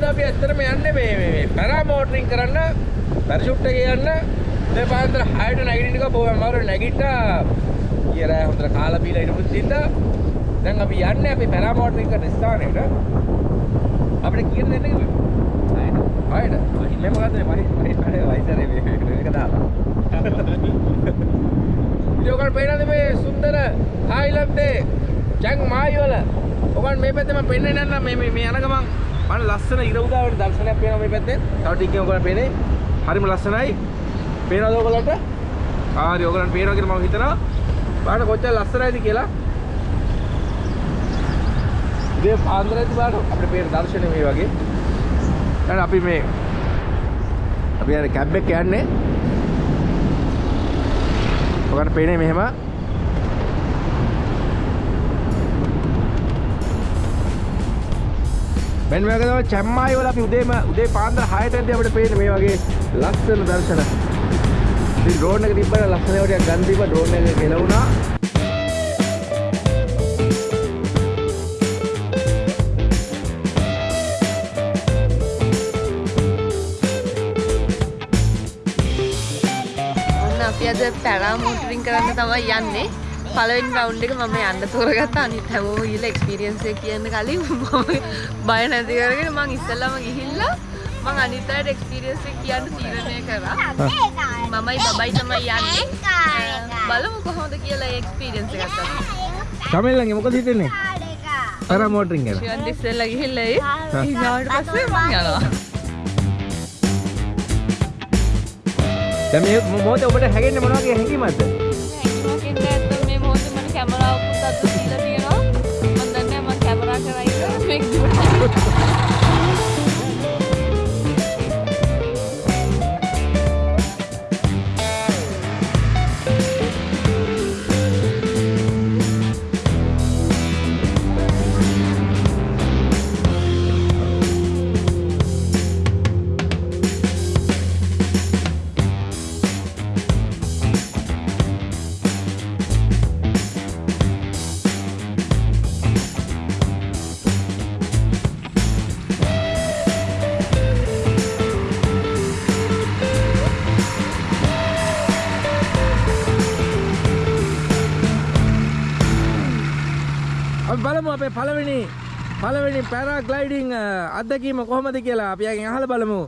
අද අපි ඇත්තටම යන්නේ මේ මේ පැරාමෝටරින් කරන්න පැරෂුට් එකේ යන්න. මේ පාන්දර 6ට නැගිටින්න එක බොහොම අමාරු නැගිට්ටා. කියලා හොඳට කාලා බීලා ඉඳපු තින්දා දැන් අපි යන්නේ අපි පැරාමෝටරින් කරන ස්ථානෙට අපිට කියන දෙන්න කිව්වේ හයද මේ මොකද්ද මේ වයි වයි වැඩේ වයිසරේ මේ මේක දාලා. ඉතින් ඔයගොල්ලෝ පේනද මේ සුන්දර තායිලන්තේ චැන් මායි වල ඔයගොල්ලෝ මේ පැත්තේ මම පෙන්වන්න යනවා මේ මේ මේ යන ගමන් මම ලස්සන ඉර උදාවට දර්ශනයක් පේනවා මේ පැත්තේ. තව ටිකකින් ඔයගොල්ලෝ පේන්නේ. හරිම ලස්සනයි. පේනවද ඔයගොල්ලන්ට ආරි ඔයගොල්ලන්ට පේනවා කියලා මම හිතනවා. බලන්න කොච්චර ලස්සනයිද කියලා. ඉතින් පාන්දරදී බලන්න අපිට පේන දර්ශනය මේ වගේ. දැන් අපි මේ අපි යන කැබ් එක යන්නේ. ඔකට පේන්නේ මෙහෙම. මෙන්න මේක තමයි චැම්මායි වල අපි උදේම උදේ පාන්දර 6ටදී අපිට පේන්නේ මේ වගේ ලස්සන දර්ශන. ඉතින් ඩ්‍රෝන් එක තිබ්බම ලස්සන ඒවා ටිකක් ගන්න තිබ්බා ඩ්‍රෝන් එක ගෙලවුණා. ඔන්න අපි අද පැරාමෝටරින් කරන්න තමයි යන්නේ පළවෙනි රවුන්ඩ් එක මම යන්න තෝරගත්තා අනිත් හැමෝම ගිහලා එක්ස්පීරියන්ස් එක කියන්න කලින් මම බය නැති කරගෙන මං ඉස්සෙල්ලාම ගිහිල්ලා මං අනිත් අයට එක්ස්පීරියන්ස් එක කියන්න තීරණය කරා මමයි බබයි තමයි යන්නේ බලමු කොහොමද කියලා එක්ස්පීරියන්ස් එක ගත්තා කමෙල්ලන්ගේ මොකද හිතෙන්නේ? පැරාමෝටරින් ගැන. ෂුවන් ඉස්සෙල්ලා ගිහිල්ලා ඒ ඊගාවට පස්සේ මං යනවා දැන් මේ මොහොතේ ඔබට හැගෙන්නේ මොන වගේ හැඟීමක්ද? කරා ඉන්න අපි බලමු අපේ පළවෙනි පළවෙනි පැරාග්ලයිඩින් අත්දැකීම කොහොමද කියලා අපි යකින් අහලා බලමු.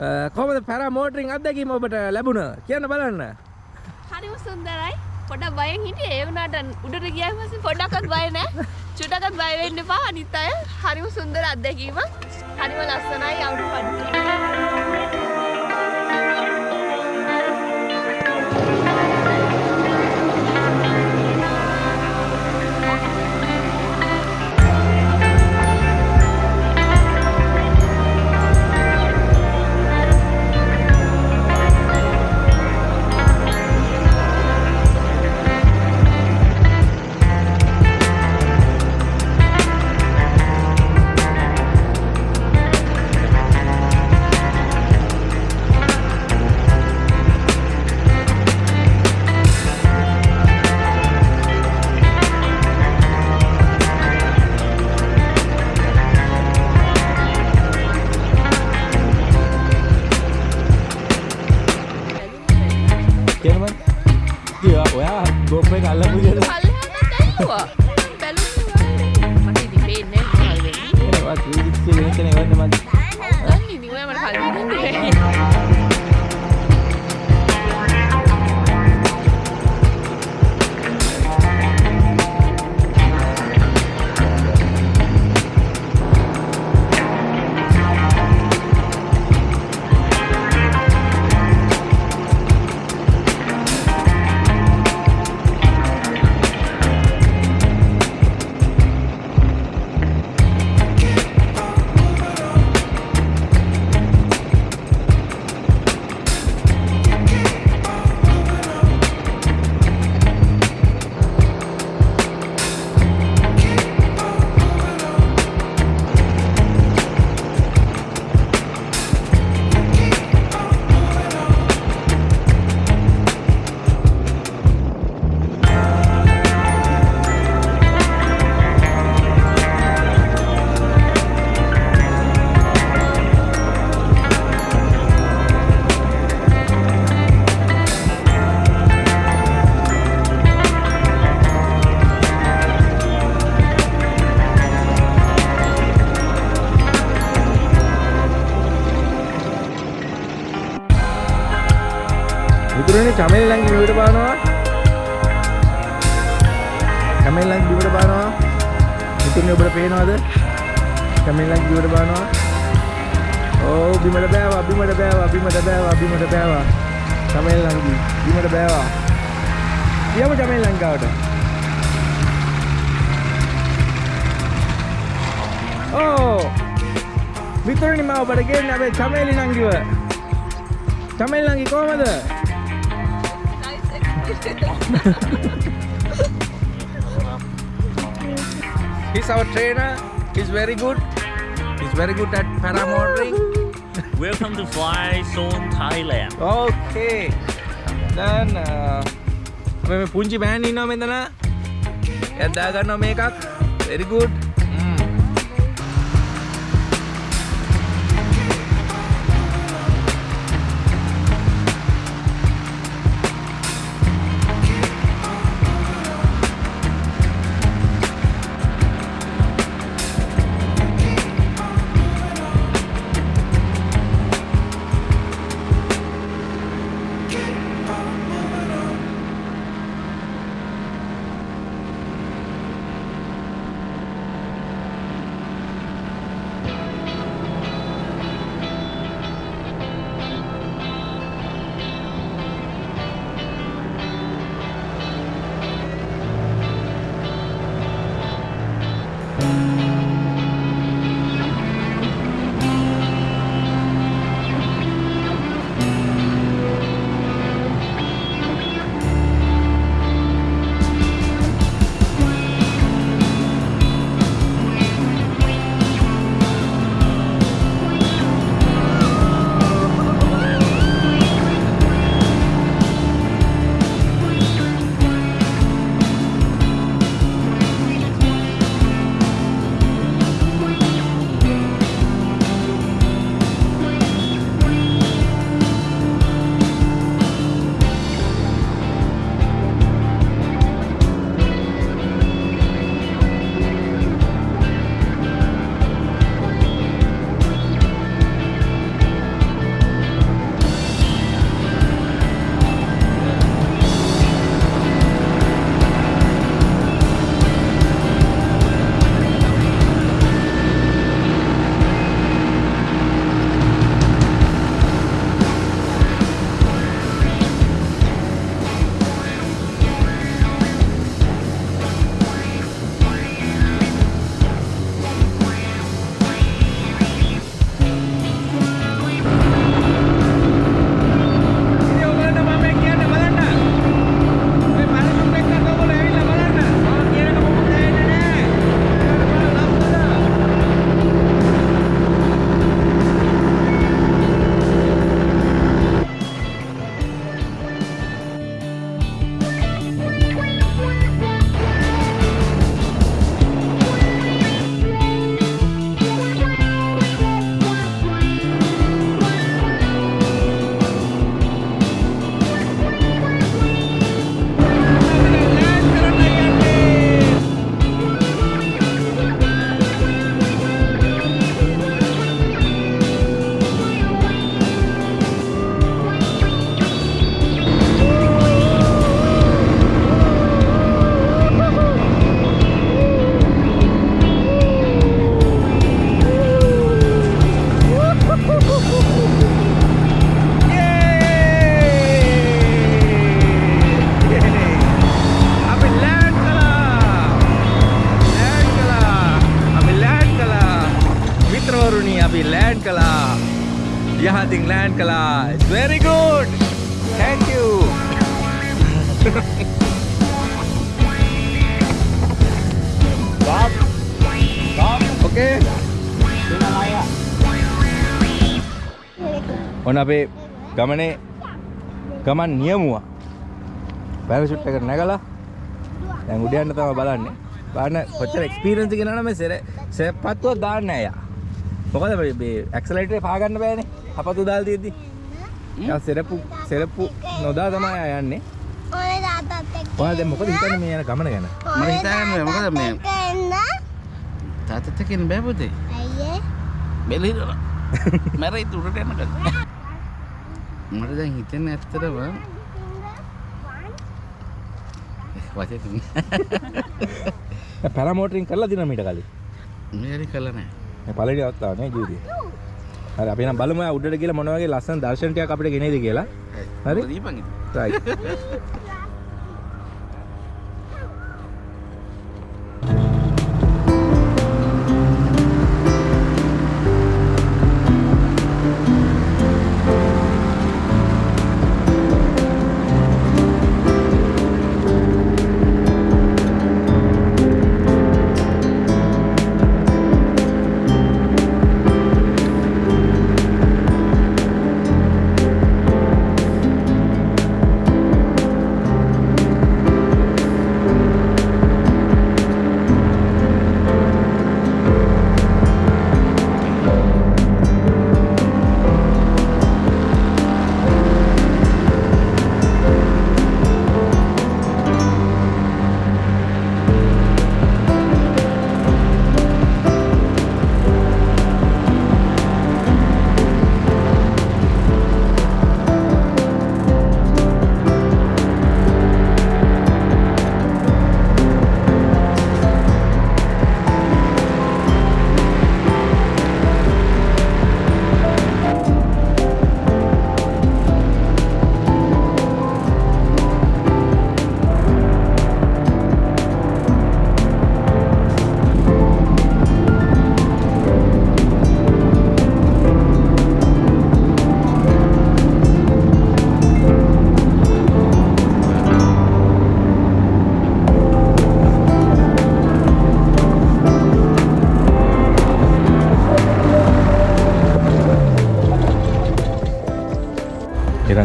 අ, කොහොමද පැරාමෝටරින් අත්දැකීම ඔබට ලැබුණ? කියන්න බලන්න. හරිම සුන්දරයි පොඩක් බයෙන් හිටියේ ඒ වුණාට උඩට ගියාම පස්සේ පොඩ්ඩක්වත් බය නැහැ චුට්ටක්වත් බය වෙන්න එපා අනිත් අය හරිම සුන්දර අත්දැකීමක් හරිම ලස්සනයි අවුරු මිතුරනේ චමෙල් ළඟ බිමට බානවා. චමෙල් ළඟ බිමට බානවා. මිතුරනේ ඔබට පේනවද? චමෙල් ළඟ බිමට බානවා. ඕ බිමට බෑවා බිමට බෑවා බිමට බෑවා බිමට බෑවා. චමෙල් ළඟ බිමට බෑවා. යමු චමෙල් ළඟ ගාවට. ඕ මිතුරනි මම ඔබට ගේන්න අපේ චමේලි නංගිව. චමේලි නංගි කොහමද? He's our trainer. He's very good. He's very good at paramotoring. Welcome to Fly Zone Thailand. Okay. දැන් අපි මේ පුංචි බෑන් ඉන්නවා මෙතන. එයා දා ගන්නවා මේකක්. Very good. ඔන්න අපේ ගමනේ ගමන් නියමුවා? පැරෂුට් එකට නැගලා දැන් උඩ යන්න තමයි බලන්නේ. බලන්න කොච්චර එක්ස්පීරියන්ස් එක නේද මේ සෙර? සෙප්පත්තුව දාන්න නෑ යා. මොකද මේ- ඇක්සලරේටරේ පා ගන්න බෑනේ. අපතු දාලා තියෙද්දි. යා සෙරප්පු සෙරප්පු නොදා තමයි යා යන්නේ. ඔය තාත්තත් එක්ක ඔයාලා දැන් මොකද හිතන්නේ මේ යන ගමන ගැන? මම හිතන්නේ මොකද මේ- එන්න. තාතත් එක්ක ඉන්න බෑ පුතේ. අයියේ. බෙලිරලා. මැරෙයි උඩට යනකම්. මට දැන් හිතෙන ඇත්තටම? වචේ තුන පැරමෝටරින් කරලා දිනා මීට කලින්. මේරි කළා නෑ මේ පළවෙනි අවස්ථාව නේ ජීවිතේ? හරි අපි නම් බලමු උඩට ගිහලා මොන වගේ ලස්සන දර්ශන ටිකක් අපිට ගෙනේද කියලා. හරි? දීපන් ඉතින්.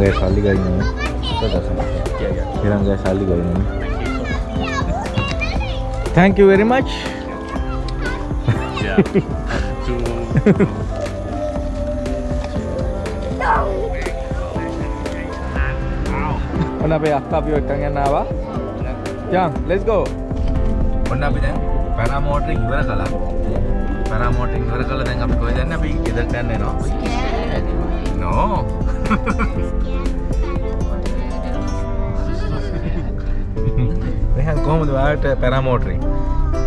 right Irangga sali gak ini? Irangga sali gak ini? Thank you very much. Yeah. ඔන්න අපේ අක්කා අපිව එක්කන් යන්න ආවා. යන් let's go. ඔන්න අපි දැන් පැරාමෝටරින් ඉවර කළා. පැරාමෝටරින් ඉවර කළා දැන් අපි කොහෙද යන්නේ? අපි ගෙදරට යන්න එනවා. No. Rehan, come about uh, paramotor.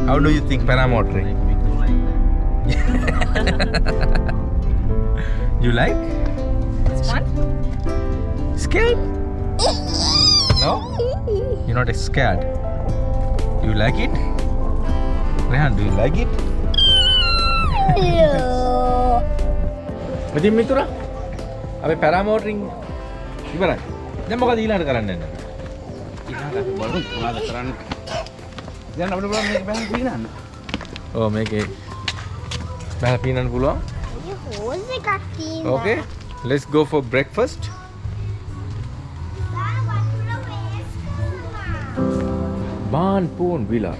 How do you think paramotor? you like? It's fun. Scared? no? You're not scared. You like it? Rehan, do you like it? Hello. අපි පැරාමෝටරින් ඉවරයි. දැන් මොකද ඊළඟට කරන්න යන්නේ? ඊළඟට අපි බලමු මොනවද කරන්න. දැන් අපිට බලන්න මේක බෑන් පීනන්න. ඔව් මේකේ බැල පීනන්න පුළුවන්. හෝස් එකක් තියෙනවා. Okay. Let's go for breakfast. Ban Poon Villa.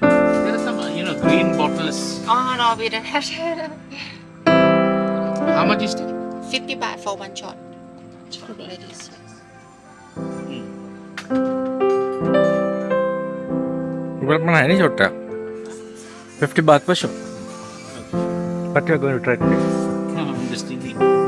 There are some, you know, green. Oh no, we don't have that. How much is that? 50 baht for one shot. For ladies. Berapa mana ini shot 50 baht per shot. But you are going to try today. No, I'm just thinking.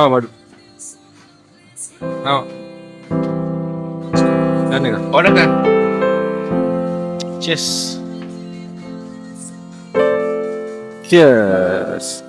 Calma, Madu. Calma. Dane nega Ora ka. Cheers. Cheers.